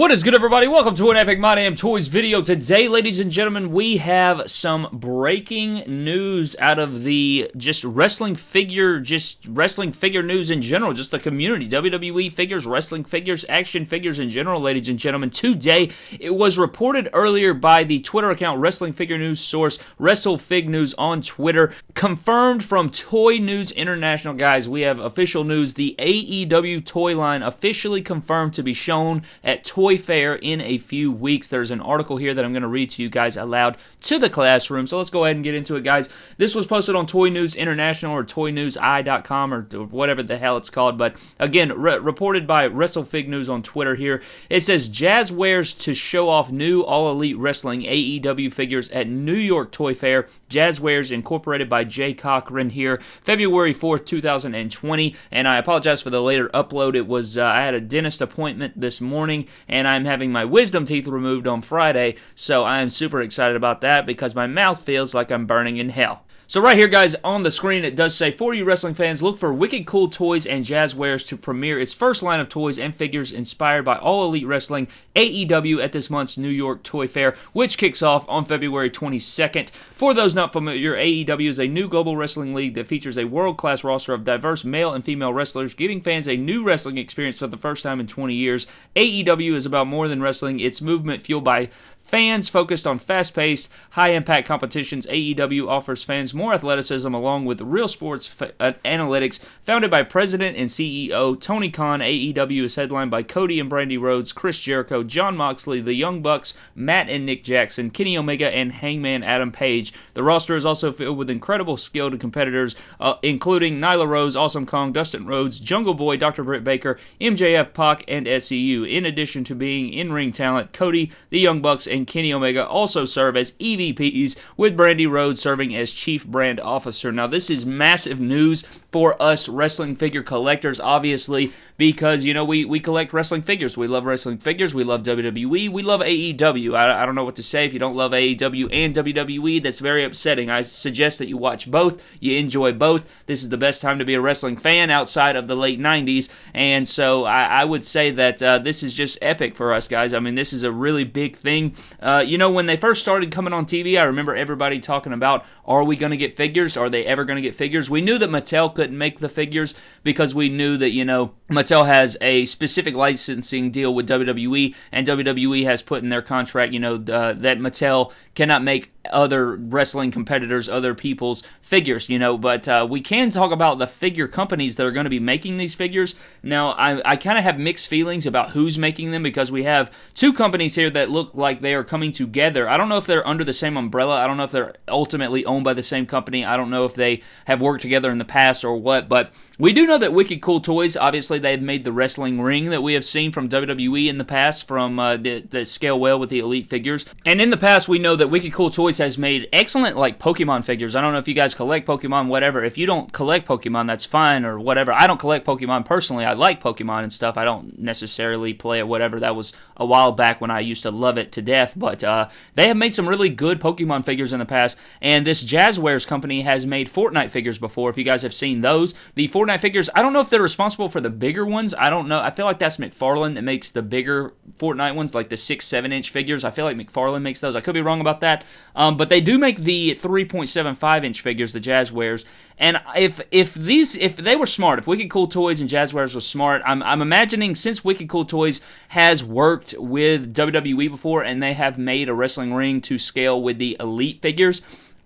What is good, everybody? Welcome to an Epic My Damn Toys video. Today, ladies and gentlemen, we have some breaking news out of the just wrestling figure, just wrestling figure news in general, just the community. WWE figures, wrestling figures, action figures in general, ladies and gentlemen. Today, it was reported earlier by the Twitter account Wrestling Figure News source, WrestleFig News on Twitter, confirmed from Toy News International. Guys, we have official news. The AEW toy line officially confirmed to be shown at Toy Toy Fair in a few weeks. There's an article here that I'm going to read to you guys aloud to the classroom. So let's go ahead and get into it, guys. This was posted on Toy News International or ToyNewsI.com or whatever the hell it's called. But again, re- reported by WrestleFig News on Twitter here. It says Jazwares to show off new All Elite Wrestling AEW figures at New York Toy Fair. Jazwares incorporated by Jay Cochran here, February 4th, 2020. And I apologize for the later upload. It was uh, I had a dentist appointment this morning and I'm having my wisdom teeth removed on Friday, so I'm super excited about that because my mouth feels like I'm burning in hell. So right here, guys, on the screen, it does say, for you wrestling fans, look for Wicked Cool Toys and Jazwares to premiere its first line of toys and figures inspired by All Elite Wrestling AEW at this month's New York Toy Fair, which kicks off on February 22nd. For those not familiar, AEW is a new global wrestling league that features a world-class roster of diverse male and female wrestlers, giving fans a new wrestling experience for the first time in 20 years. AEW is about more than wrestling. It's movement fueled by Fans focused on fast paced, high impact competitions, AEW offers fans more athleticism along with real sports uh, analytics. Founded by President and CEO Tony Khan, AEW is headlined by Cody and Brandi Rhodes, Chris Jericho, Jon Moxley, The Young Bucks, Matt and Nick Jackson, Kenny Omega, and Hangman Adam Page. The roster is also filled with incredible skilled competitors, uh, including Nyla Rose, Awesome Kong, Dustin Rhodes, Jungle Boy, Dr. Britt Baker, MJF, Pac, and SCU. In addition to being in ring talent, Cody, The Young Bucks, and and Kenny Omega also serve as EVPs, with Brandi Rhodes serving as Chief Brand Officer. Now, this is massive news for us wrestling figure collectors, obviously, because, you know, we, we collect wrestling figures. We love wrestling figures. We love WWE. We love AEW. I, I don't know what to say. If you don't love AEW and WWE, that's very upsetting. I suggest that you watch both. You enjoy both. This is the best time to be a wrestling fan outside of the late 90s. And so I, I would say that uh, this is just epic for us, guys. I mean, this is a really big thing. Uh, you know, when they first started coming on TV, I remember everybody talking about, are we going to get figures? Are they ever going to get figures? We knew that Mattel couldn't make the figures because we knew that, you know, Mattel has a specific licensing deal with WWE, and WWE has put in their contract, you know, uh, that Mattel cannot make other wrestling competitors, other people's figures, you know. But uh, we can talk about the figure companies that are going to be making these figures. Now, I, I kind of have mixed feelings about who's making them because we have two companies here that look like they are coming together. I don't know if they're under the same umbrella. I don't know if they're ultimately owned by the same company. I don't know if they have worked together in the past or what. But we do know that Wicked Cool Toys, obviously, they've made the wrestling ring that we have seen from WWE in the past from uh, the, the scale well with the Elite figures. And in the past, we know that Wicked Cool Toys has made excellent like Pokemon figures. I don't know if you guys collect Pokemon, whatever. If you don't collect Pokemon, that's fine or whatever. I don't collect Pokemon personally. I like Pokemon and stuff. I don't necessarily play it, whatever. That was a while back when I used to love it to death. But uh, they have made some really good Pokemon figures in the past. And this Jazwares company has made Fortnite figures before. If you guys have seen those, the Fortnite figures, I don't know if they're responsible for the bigger ones. I don't know. I feel like that's McFarlane that makes the bigger Fortnite ones, like the six, seven inch figures. I feel like McFarlane makes those. I could be wrong about that. Um, but they do make the 3.75 inch figures, the Jazwares. And if if these if they were smart, if Wicked Cool Toys and Jazwares was smart, I'm I'm imagining since Wicked Cool Toys has worked with WWE before and they have made a wrestling ring to scale with the elite figures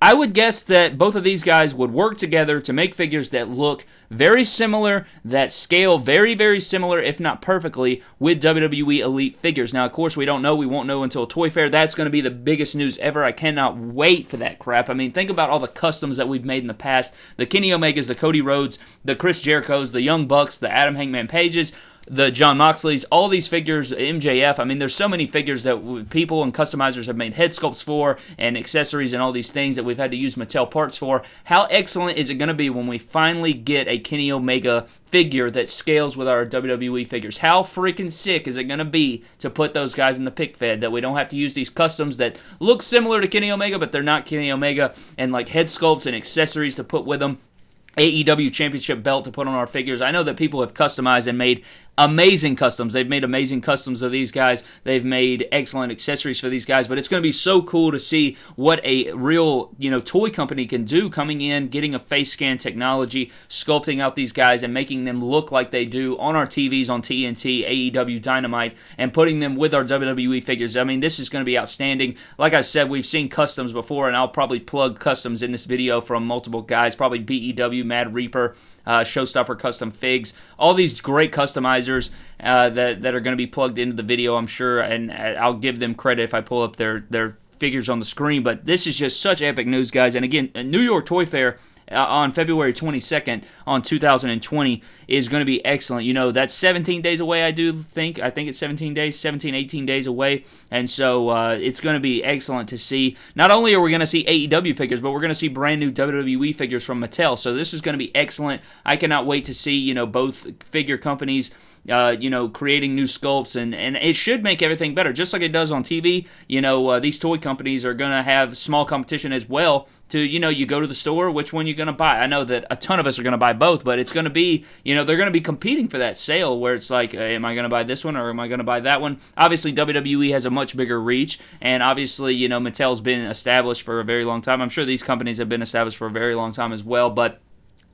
I would guess that both of these guys would work together to make figures that look very similar, that scale very, very similar, if not perfectly, with WWE Elite figures. Now, of course, we don't know. We won't know until Toy Fair. That's going to be the biggest news ever. I cannot wait for that crap. I mean, think about all the customs that we've made in the past the Kenny Omegas, the Cody Rhodes, the Chris Jerichos, the Young Bucks, the Adam Hangman Pages the Jon Moxleys, all these figures, MJF. I mean, there's so many figures that people and customizers have made head sculpts for and accessories and all these things that we've had to use Mattel parts for. How excellent is it going to be when we finally get a Kenny Omega figure that scales with our WWE figures? How freaking sick is it going to be to put those guys in the pick fed that we don't have to use these customs that look similar to Kenny Omega, but they're not Kenny Omega, and like head sculpts and accessories to put with them? AEW championship belt to put on our figures. I know that people have customized and made amazing customs. They've made amazing customs of these guys. They've made excellent accessories for these guys. But it's going to be so cool to see what a real you know toy company can do coming in, getting a face scan technology, sculpting out these guys, and making them look like they do on our TVs on TNT, AEW, Dynamite, and putting them with our WWE figures. I mean, this is going to be outstanding. Like I said, we've seen customs before, and I'll probably plug customs in this video from multiple guys. Probably BEW, Mad Reaper uh, Showstopper Custom Figs, all these great uh, that that are going to be plugged into the video, I'm sure, and uh, I'll give them credit if I pull up their their figures on the screen. But this is just such epic news, guys. And again, New York Toy Fair uh, on February 22nd on 2020 is going to be excellent. You know, that's 17 days away, I do think. I think it's 17 days, 17, 18 days away. And so uh, it's going to be excellent to see. Not only are we going to see AEW figures, but we're going to see brand new WWE figures from Mattel. So this is going to be excellent. I cannot wait to see, you know, both figure companies uh, you know, creating new sculpts, and, and it should make everything better, just like it does on TV. You know, uh, these toy companies are going to have small competition as well. To you know, you go to the store, which one you're going to buy? I know that a ton of us are going to buy both, but it's going to be, you know, they're going to be competing for that sale where it's like, uh, am I going to buy this one or am I going to buy that one? Obviously, WWE has a much bigger reach, and obviously, you know, Mattel's been established for a very long time. I'm sure these companies have been established for a very long time as well, but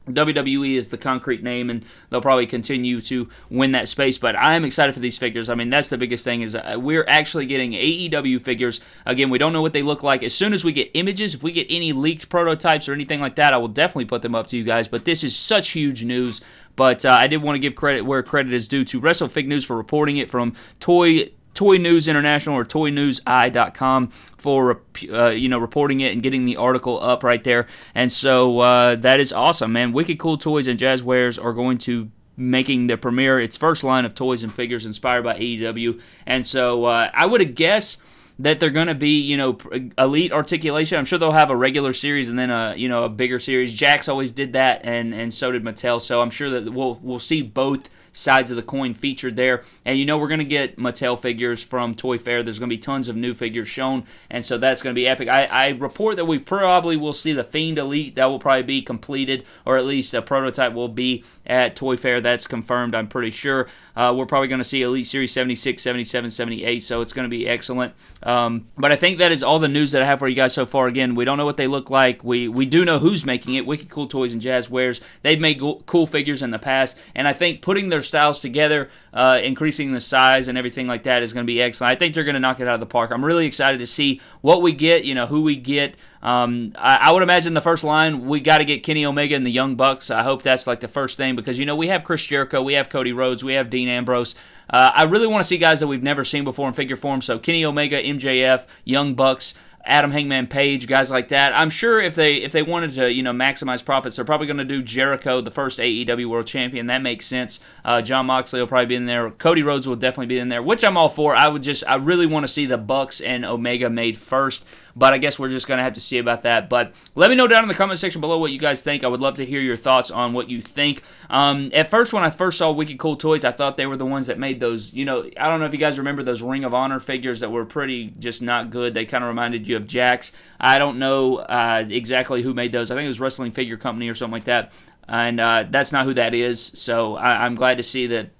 WWE is the concrete name, and they'll probably continue to win that space. But I am excited for these figures. I mean, that's the biggest thing is uh, we're actually getting AEW figures. Again, we don't know what they look like. As soon as we get images, if we get any leaked prototypes or anything like that, I will definitely put them up to you guys. But this is such huge news. But uh, I did want to give credit where credit is due to WrestleFig News for reporting it from Toy Toy News International or ToyNewsI.com for uh, you know reporting it and getting the article up right there. And so uh, that is awesome, man. Wicked Cool Toys and Jazwares are going to making the premiere its first line of toys and figures inspired by AEW. And so uh, I would have guessed that they're going to be, you know, elite articulation. I'm sure they'll have a regular series and then a, you know, a bigger series. Jakks always did that, and and so did Mattel. So I'm sure that we'll we'll see both sides of the coin featured there. And you know, we're going to get Mattel figures from Toy Fair. There's going to be tons of new figures shown, and so that's going to be epic. I, I report that we probably will see the Fiend Elite. That will probably be completed, or at least a prototype will be at Toy Fair. That's confirmed, I'm pretty sure. Uh, we're probably going to see Elite Series 76, 77, 78, so it's going to be excellent. Um, but I think that is all the news that I have for you guys so far. Again, we don't know what they look like. We we do know who's making it. Wicked Cool Toys and Jazwares. They've made cool figures in the past, and I think putting their styles together, uh, increasing the size and everything like that is going to be excellent. I think they're going to knock it out of the park. I'm really excited to see what we get. You know who we get. Um, I, I, would imagine the first line we got to get Kenny Omega and the Young Bucks. I hope that's like the first thing because you know we have Chris Jericho, we have Cody Rhodes, we have Dean Ambrose. Uh, I really want to see guys that we've never seen before in figure form. So Kenny Omega, MJF, Young Bucks. Adam Hangman Page, guys like that. I'm sure if they if they wanted to you know maximize profits, they're probably going to do Jericho, the first AEW World Champion. That makes sense. Uh, Jon Moxley will probably be in there. Cody Rhodes will definitely be in there, which I'm all for. I would just I really want to see the Bucks and Omega made first. But I guess we're just going to have to see about that. But let me know down in the comment section below what you guys think. I would love to hear your thoughts on what you think. Um, at first, when I first saw Wicked Cool Toys, I thought they were the ones that made those. You know, I don't know if you guys remember those Ring of Honor figures that were pretty just not good. They kind of reminded you of Jakks. I don't know uh, exactly who made those. I think it was Wrestling Figure Company or something like that. And uh, that's not who that is. So I, I'm glad to see that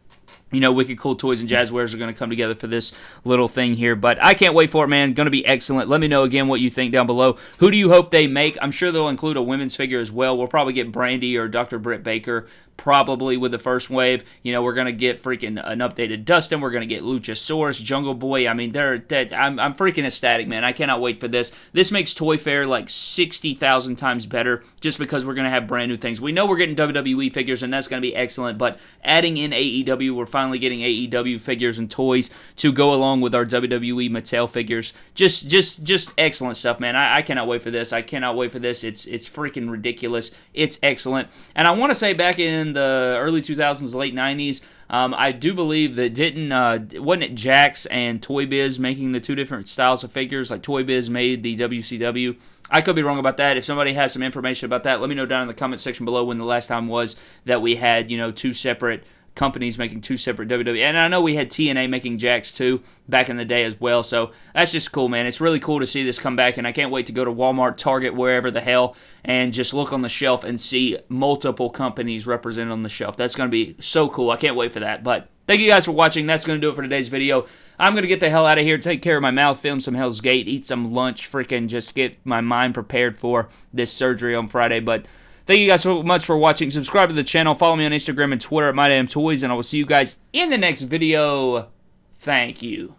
you know, Wicked Cool Toys and Jazwares are going to come together for this little thing here. But I can't wait for it, man. Going to be excellent. Let me know again what you think down below. Who do you hope they make? I'm sure they'll include a women's figure as well. We'll probably get Brandi or Dr. Britt Baker probably with the first wave. You know, we're to get freaking an updated Dustin. We're to get Luchasaurus, Jungle Boy. I mean, they're, they're I'm, I'm freaking ecstatic, man. I cannot wait for this. This makes Toy Fair like 60,000 times better just because we're to have brand new things. We know we're getting WWE figures, and that's to be excellent, but adding in AEW, we're finally getting AEW figures and toys to go along with our WWE Mattel figures. Just, just, just excellent stuff, man. I, I cannot wait for this. I cannot wait for this. It's, it's freaking ridiculous. It's excellent. And I want to say back in the early 2000s, late 90s. Um, I do believe that didn't uh, wasn't it Jakks and Toy Biz making the two different styles of figures? Like Toy Biz made the WCW. I could be wrong about that. If somebody has some information about that, let me know down in the comment section below when the last time was that we had you know two separate companies making two separate WWE. And I know we had TNA making Jakks too back in the day as well. So that's just cool, man. It's really cool to see this come back, and I can't wait to go to Walmart, Target, wherever the hell, and just look on the shelf and see multiple companies represented on the shelf. That's going to be so cool. I can't wait for that. But Thank you guys for watching. That's going to do it for today's video. I'm going to get the hell out of here, take care of my mouth, film some Hell's Gate, eat some lunch, freaking just get my mind prepared for this surgery on Friday. But thank you guys so much for watching. Subscribe to the channel. Follow me on Instagram and Twitter at MyDamnToys, and I will see you guys in the next video. Thank you.